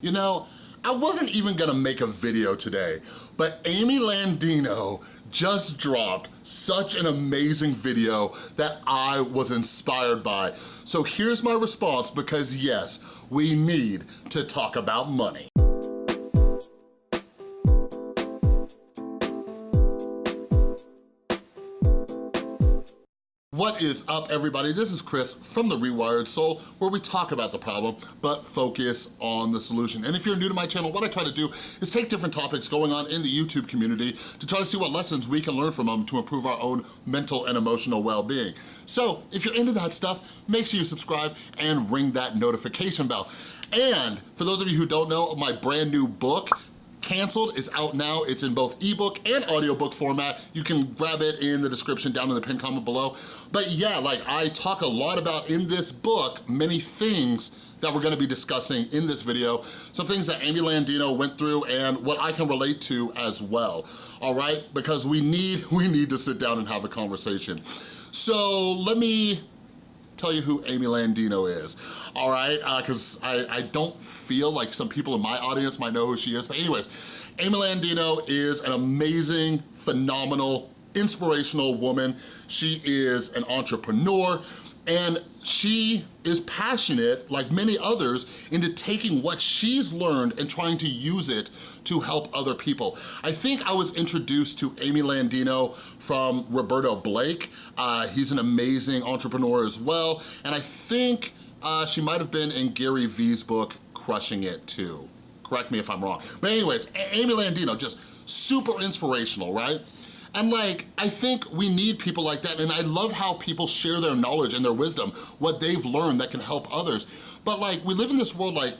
You know, I wasn't even gonna make a video today, but Amy Landino just dropped such an amazing video that I was inspired by. So here's my response because yes, we need to talk about money. What is up everybody? This is Chris from The Rewired Soul where we talk about the problem but focus on the solution. And if you're new to my channel, what I try to do is take different topics going on in the YouTube community to try to see what lessons we can learn from them to improve our own mental and emotional well-being. So if you're into that stuff, make sure you subscribe and ring that notification bell. And for those of you who don't know, my brand new book, Canceled is out now. It's in both ebook and audiobook format. You can grab it in the description down in the pinned comment below. But yeah, like I talk a lot about in this book, many things that we're gonna be discussing in this video, some things that Amy Landino went through and what I can relate to as well, all right? Because we need, we need to sit down and have a conversation. So let me tell you who Amy Landino is, all right? Because uh, I, I don't feel like some people in my audience might know who she is. But anyways, Amy Landino is an amazing, phenomenal, inspirational woman. She is an entrepreneur. And she is passionate, like many others, into taking what she's learned and trying to use it to help other people. I think I was introduced to Amy Landino from Roberto Blake. Uh, he's an amazing entrepreneur as well. And I think uh, she might have been in Gary Vee's book, Crushing It too. Correct me if I'm wrong. But anyways, Amy Landino, just super inspirational, right? And like, I think we need people like that, and I love how people share their knowledge and their wisdom, what they've learned that can help others. But like, we live in this world like,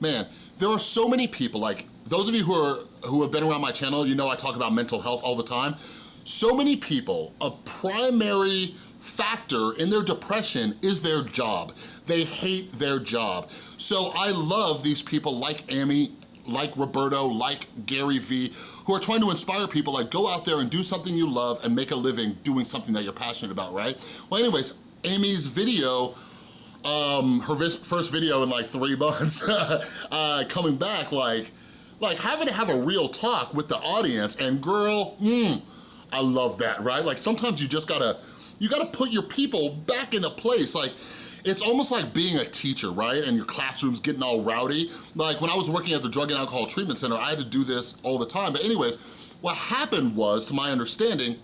man, there are so many people, like, those of you who are who have been around my channel, you know I talk about mental health all the time. So many people, a primary factor in their depression is their job. They hate their job. So I love these people like Amy like Roberto, like Gary Vee, who are trying to inspire people like go out there and do something you love and make a living doing something that you're passionate about, right? Well, anyways, Amy's video um, her first video in like three months, uh, coming back, like, like having to have a real talk with the audience and girl, mm, I love that, right? Like sometimes you just gotta, you gotta put your people back in a place. Like it's almost like being a teacher, right? And your classroom's getting all rowdy. Like when I was working at the Drug and Alcohol Treatment Center, I had to do this all the time. But anyways, what happened was, to my understanding,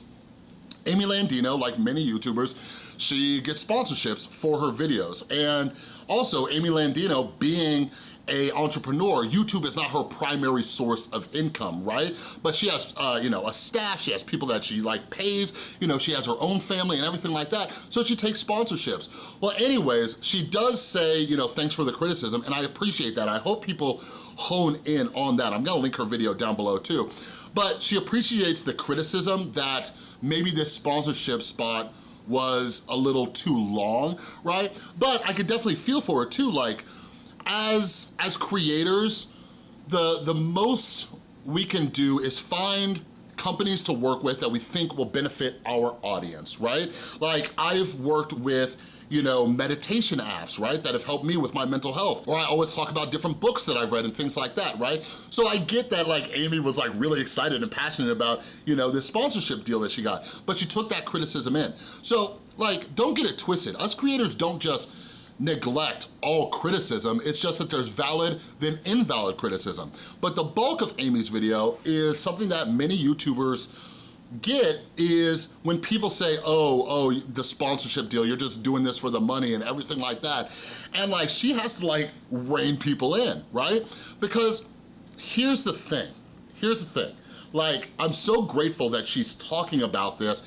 Amy Landino, like many YouTubers, she gets sponsorships for her videos. And also, Amy Landino being a entrepreneur, YouTube is not her primary source of income, right? But she has, uh, you know, a staff, she has people that she like pays, you know, she has her own family and everything like that, so she takes sponsorships. Well, anyways, she does say, you know, thanks for the criticism, and I appreciate that. I hope people hone in on that. I'm gonna link her video down below too. But she appreciates the criticism that maybe this sponsorship spot was a little too long, right? But I could definitely feel for it too, like, as, as creators, the, the most we can do is find companies to work with that we think will benefit our audience, right? Like I've worked with you know, meditation apps, right, that have helped me with my mental health. Or I always talk about different books that I've read and things like that, right? So I get that like Amy was like really excited and passionate about, you know, this sponsorship deal that she got, but she took that criticism in. So like, don't get it twisted. Us creators don't just neglect all criticism, it's just that there's valid then invalid criticism. But the bulk of Amy's video is something that many YouTubers get is when people say, oh, oh, the sponsorship deal, you're just doing this for the money and everything like that. And like, she has to like rein people in, right? Because here's the thing, here's the thing. Like, I'm so grateful that she's talking about this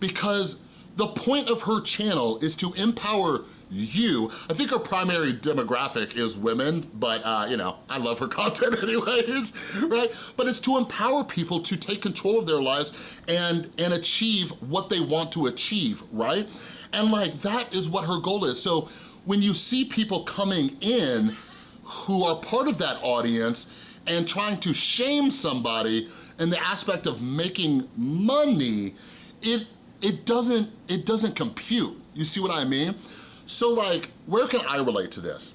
because the point of her channel is to empower you. I think her primary demographic is women, but uh, you know, I love her content anyways, right? But it's to empower people to take control of their lives and, and achieve what they want to achieve, right? And like, that is what her goal is. So when you see people coming in who are part of that audience and trying to shame somebody in the aspect of making money, it it doesn't, it doesn't compute. You see what I mean? So like, where can I relate to this?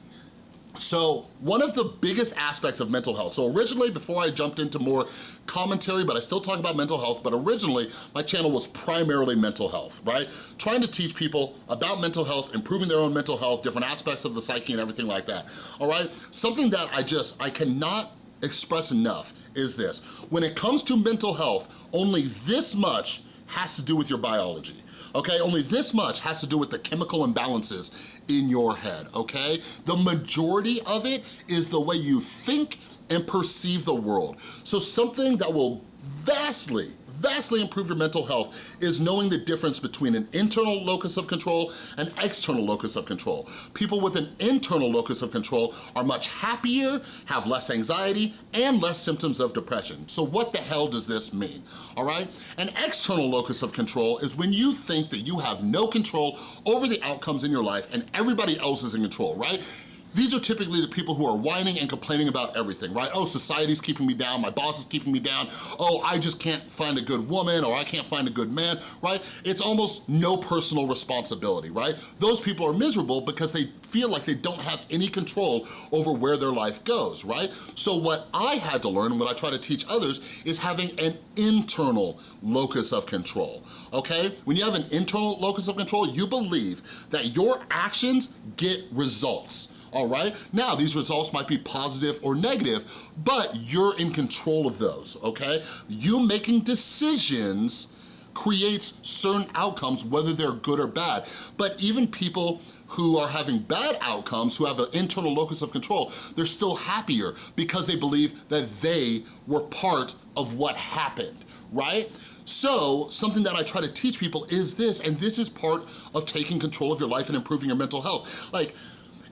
So one of the biggest aspects of mental health, so originally before I jumped into more commentary, but I still talk about mental health, but originally my channel was primarily mental health, right? Trying to teach people about mental health, improving their own mental health, different aspects of the psyche and everything like that, all right? Something that I just, I cannot express enough is this. When it comes to mental health, only this much has to do with your biology okay? Only this much has to do with the chemical imbalances in your head, okay? The majority of it is the way you think and perceive the world. So something that will vastly vastly improve your mental health is knowing the difference between an internal locus of control and external locus of control. People with an internal locus of control are much happier, have less anxiety, and less symptoms of depression. So what the hell does this mean, all right? An external locus of control is when you think that you have no control over the outcomes in your life and everybody else is in control, right? These are typically the people who are whining and complaining about everything, right? Oh, society's keeping me down, my boss is keeping me down, oh, I just can't find a good woman or I can't find a good man, right? It's almost no personal responsibility, right? Those people are miserable because they feel like they don't have any control over where their life goes, right? So what I had to learn and what I try to teach others is having an internal locus of control, okay? When you have an internal locus of control, you believe that your actions get results, all right? Now, these results might be positive or negative, but you're in control of those, okay? You making decisions creates certain outcomes, whether they're good or bad. But even people who are having bad outcomes, who have an internal locus of control, they're still happier because they believe that they were part of what happened, right? So something that I try to teach people is this, and this is part of taking control of your life and improving your mental health. Like,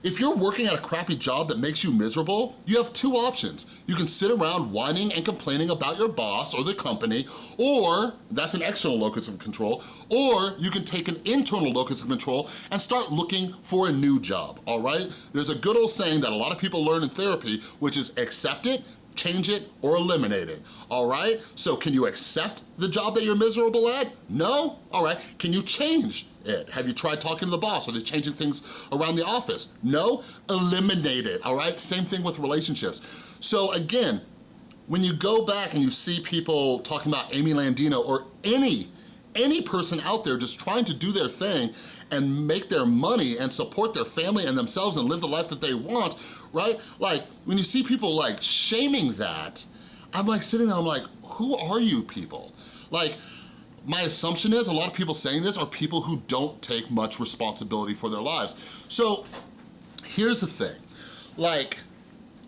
if you're working at a crappy job that makes you miserable, you have two options. You can sit around whining and complaining about your boss or the company, or that's an external locus of control, or you can take an internal locus of control and start looking for a new job, all right? There's a good old saying that a lot of people learn in therapy, which is accept it, change it, or eliminate it, all right? So can you accept the job that you're miserable at? No? All right, can you change it? Have you tried talking to the boss? Are they changing things around the office? No? Eliminate it, all right? Same thing with relationships. So again, when you go back and you see people talking about Amy Landino or any any person out there just trying to do their thing and make their money and support their family and themselves and live the life that they want, right? Like, when you see people like shaming that, I'm like sitting there, I'm like, who are you people? Like, my assumption is a lot of people saying this are people who don't take much responsibility for their lives. So here's the thing, like,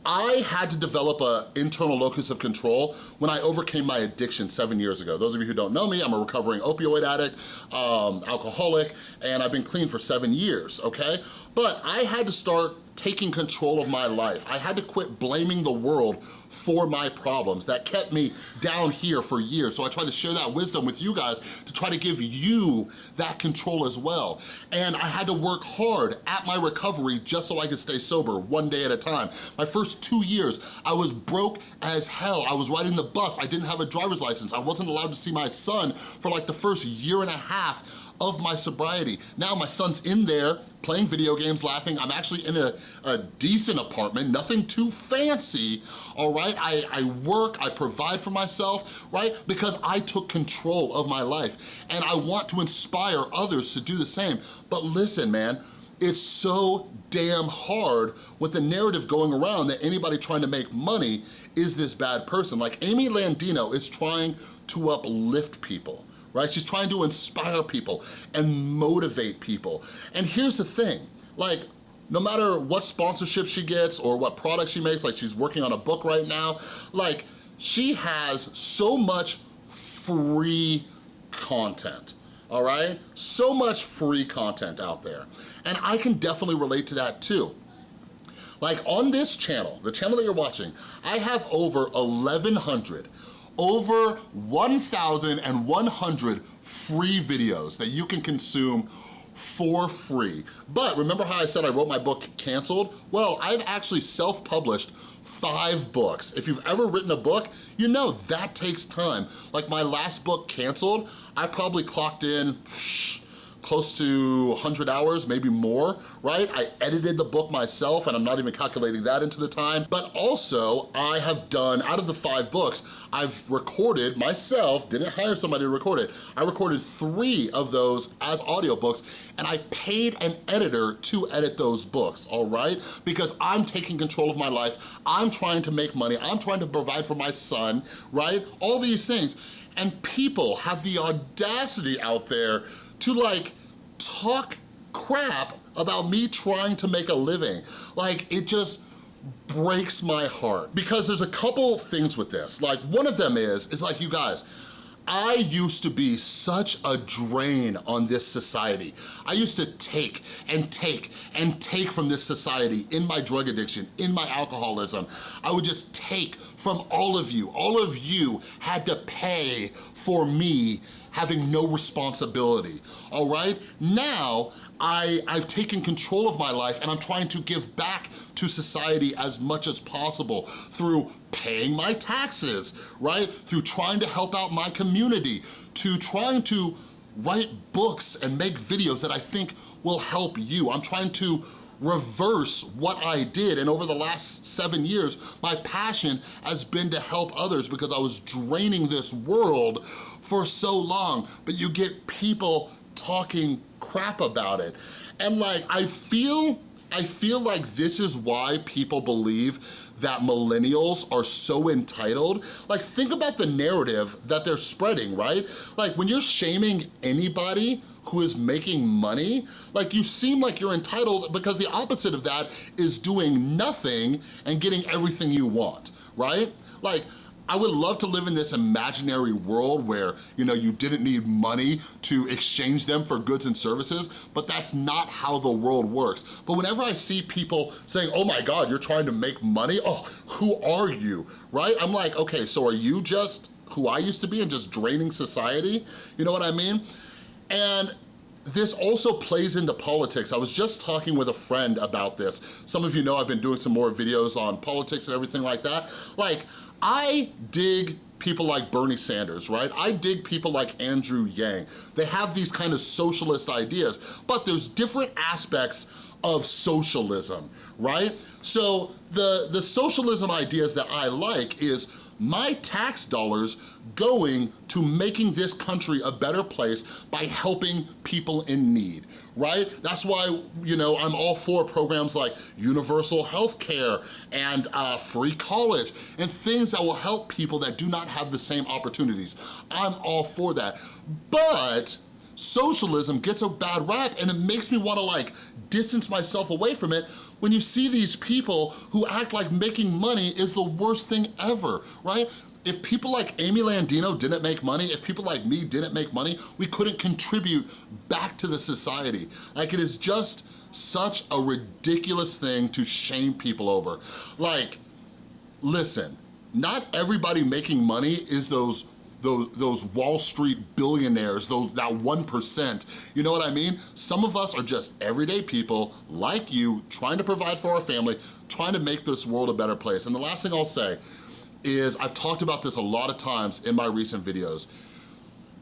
I had to develop an internal locus of control when I overcame my addiction seven years ago. Those of you who don't know me, I'm a recovering opioid addict, um, alcoholic, and I've been clean for seven years, okay? But I had to start taking control of my life. I had to quit blaming the world for my problems that kept me down here for years. So I try to share that wisdom with you guys to try to give you that control as well. And I had to work hard at my recovery just so I could stay sober one day at a time. My first two years, I was broke as hell. I was riding the bus. I didn't have a driver's license. I wasn't allowed to see my son for like the first year and a half of my sobriety. Now my son's in there playing video games, laughing. I'm actually in a, a decent apartment, nothing too fancy, all right? I, I work, I provide for myself, right? Because I took control of my life and I want to inspire others to do the same. But listen, man, it's so damn hard with the narrative going around that anybody trying to make money is this bad person. Like Amy Landino is trying to uplift people right? She's trying to inspire people and motivate people. And here's the thing, like, no matter what sponsorship she gets or what product she makes, like she's working on a book right now, like, she has so much free content all right? So much free content out there. And I can definitely relate to that too. Like on this channel, the channel that you're watching, I have over 1,100 over 1,100 free videos that you can consume for free. But remember how I said I wrote my book Canceled? Well, I've actually self-published five books. If you've ever written a book, you know that takes time. Like my last book, Canceled, I probably clocked in close to 100 hours, maybe more, right? I edited the book myself and I'm not even calculating that into the time, but also I have done, out of the five books, I've recorded myself, didn't hire somebody to record it, I recorded three of those as audiobooks and I paid an editor to edit those books, all right? Because I'm taking control of my life, I'm trying to make money, I'm trying to provide for my son, right? All these things. And people have the audacity out there to like talk crap about me trying to make a living. Like it just breaks my heart because there's a couple things with this. Like one of them is, is like you guys, I used to be such a drain on this society. I used to take and take and take from this society in my drug addiction, in my alcoholism. I would just take from all of you. All of you had to pay for me having no responsibility, all right? Now, I, I've taken control of my life and I'm trying to give back to society as much as possible through paying my taxes, right? Through trying to help out my community, to trying to write books and make videos that I think will help you. I'm trying to reverse what I did. And over the last seven years, my passion has been to help others because I was draining this world for so long. But you get people talking crap about it. And like, I feel, I feel like this is why people believe that millennials are so entitled. Like think about the narrative that they're spreading, right? Like when you're shaming anybody who is making money, like you seem like you're entitled because the opposite of that is doing nothing and getting everything you want, right? Like I would love to live in this imaginary world where, you know, you didn't need money to exchange them for goods and services, but that's not how the world works. But whenever I see people saying, oh my God, you're trying to make money? Oh, who are you, right? I'm like, okay, so are you just who I used to be and just draining society? You know what I mean? And this also plays into politics. I was just talking with a friend about this. Some of you know I've been doing some more videos on politics and everything like that. Like, I dig people like Bernie Sanders, right? I dig people like Andrew Yang. They have these kind of socialist ideas, but there's different aspects of socialism, right? So the, the socialism ideas that I like is my tax dollars going to making this country a better place by helping people in need, right? That's why, you know, I'm all for programs like universal health care and uh, free college and things that will help people that do not have the same opportunities. I'm all for that. But socialism gets a bad rap and it makes me wanna like distance myself away from it when you see these people who act like making money is the worst thing ever, right? If people like Amy Landino didn't make money, if people like me didn't make money, we couldn't contribute back to the society. Like it is just such a ridiculous thing to shame people over. Like, listen, not everybody making money is those those, those Wall Street billionaires, those that 1%. You know what I mean? Some of us are just everyday people like you, trying to provide for our family, trying to make this world a better place. And the last thing I'll say is, I've talked about this a lot of times in my recent videos,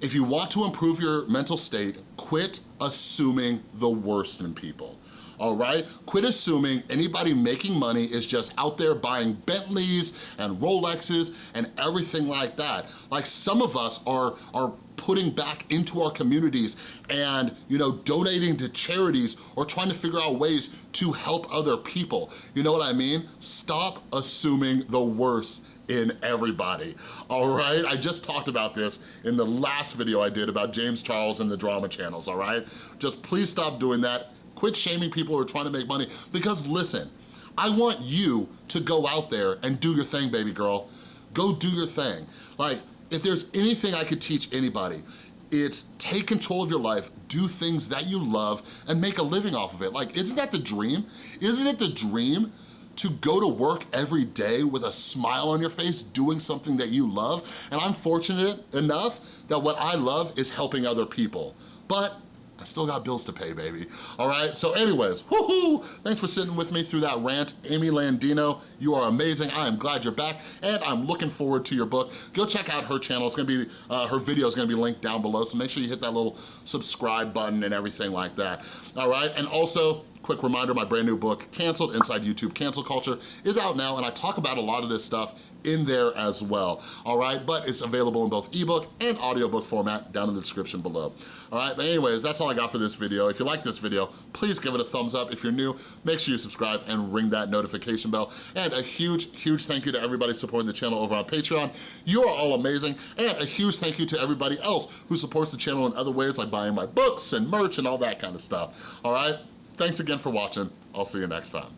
if you want to improve your mental state, quit assuming the worst in people all right? Quit assuming anybody making money is just out there buying Bentleys and Rolexes and everything like that. Like some of us are, are putting back into our communities and you know donating to charities or trying to figure out ways to help other people. You know what I mean? Stop assuming the worst in everybody, all right? I just talked about this in the last video I did about James Charles and the drama channels, all right? Just please stop doing that. Quit shaming people who are trying to make money because listen, I want you to go out there and do your thing, baby girl. Go do your thing. Like, if there's anything I could teach anybody, it's take control of your life, do things that you love, and make a living off of it. Like, isn't that the dream? Isn't it the dream to go to work every day with a smile on your face doing something that you love? And I'm fortunate enough that what I love is helping other people. But I still got bills to pay, baby. All right, so anyways, woohoo! Thanks for sitting with me through that rant. Amy Landino, you are amazing. I am glad you're back, and I'm looking forward to your book. Go check out her channel. It's gonna be, uh, her video is gonna be linked down below, so make sure you hit that little subscribe button and everything like that. All right, and also, quick reminder, my brand new book, Canceled Inside YouTube Cancel Culture, is out now, and I talk about a lot of this stuff in there as well, all right? But it's available in both ebook and audiobook format down in the description below. All right, but anyways, that's all I got for this video. If you like this video, please give it a thumbs up. If you're new, make sure you subscribe and ring that notification bell. And a huge, huge thank you to everybody supporting the channel over on Patreon. You are all amazing. And a huge thank you to everybody else who supports the channel in other ways like buying my books and merch and all that kind of stuff, all right? Thanks again for watching. I'll see you next time.